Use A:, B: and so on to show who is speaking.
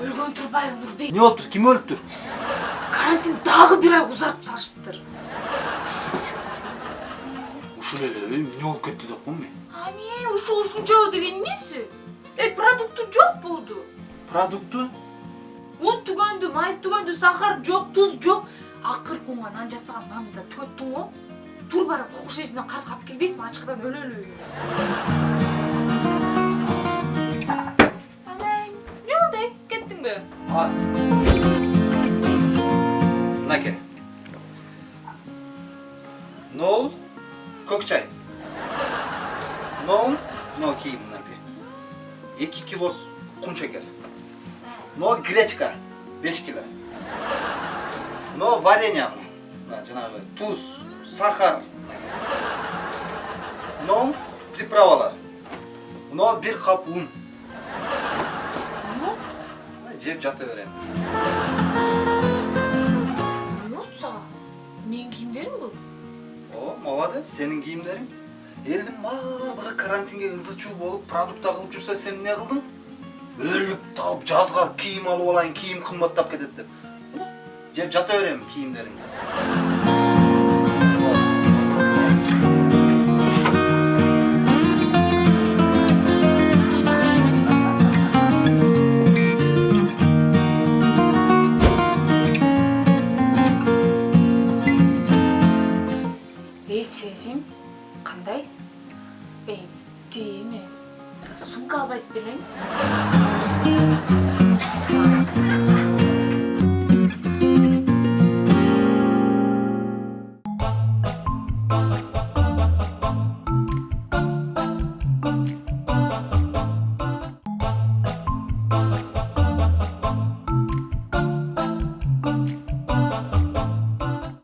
A: өлгөн турбайбы нурбек
B: эмне болуптур ким өлүптүр
A: карантин дагы бир ай узартып салышыптыр.
B: Ушул эле эмне болуп кетти деп коем мен?
A: Ане ушу ушунчабы деген эмеси эй продукты жок болду.
B: Продукты?
A: Un түгөндү май түгөндү сахар жок туз жок. Акыркы унга нан жасаган нанды да түгөттүң го тур барып кокуш эжинден карыз калып келбейсиңби ачкыдан өлөлү амай эмне болду эй кеттиңби
B: ал мынакей ноул көк чай. Ноул мынау кийим мынакей эки кило кум шекер. Мынау гречка беш кило. Мынау варенье жанагы туз сахар мынау приправалар бир кап un.
A: Эмне
B: жеп жата берем
A: эмне болду сага менин кийимдерим бул
B: О, молодец, сенің киімдерің. Елдің барлығы карантинге ызы болып, продукт алып жүрсе, сен не қылдың? Өліп талып жазға киім алып алайын, киім қымбаттап кетеді деп. Cep cata öreyim kiyimlerin.
A: Ey sezim, kanday? Ey, değil mi? Sumka abayıp.